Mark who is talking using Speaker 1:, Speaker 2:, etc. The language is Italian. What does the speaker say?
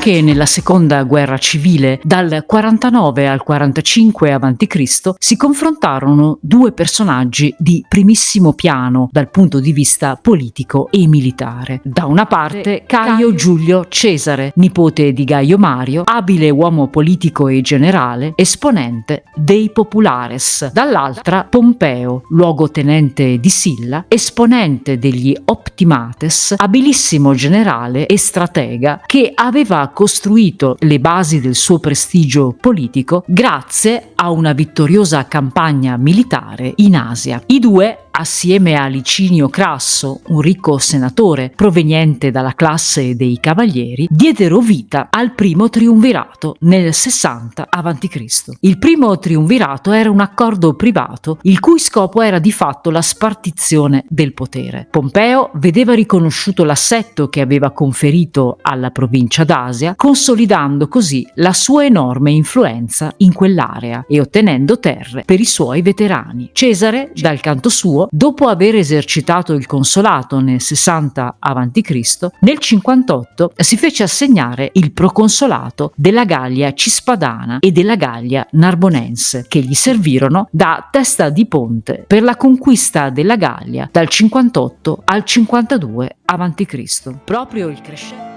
Speaker 1: Anche nella seconda guerra civile, dal 49 al 45 a.C., si confrontarono due personaggi di primissimo piano dal punto di vista politico e militare. Da una parte Caio Giulio Cesare, nipote di Gaio Mario, abile uomo politico e generale, esponente dei Populares. Dall'altra Pompeo, luogotenente di Silla, esponente degli Optimates, abilissimo generale e stratega che aveva costruito le basi del suo prestigio politico grazie a una vittoriosa campagna militare in Asia. I due assieme a Licinio Crasso, un ricco senatore proveniente dalla classe dei cavalieri, diedero vita al primo triumvirato nel 60 a.C. Il primo triumvirato era un accordo privato il cui scopo era di fatto la spartizione del potere. Pompeo vedeva riconosciuto l'assetto che aveva conferito alla provincia d'Asia, consolidando così la sua enorme influenza in quell'area e ottenendo terre per i suoi veterani. Cesare, dal canto suo, dopo aver esercitato il consolato nel 60 a.C., nel 58 si fece assegnare il proconsolato della Gallia Cispadana e della Gallia Narbonense, che gli servirono da testa di ponte per la conquista della Gallia dal 58 al 52 a.C. Proprio il crescente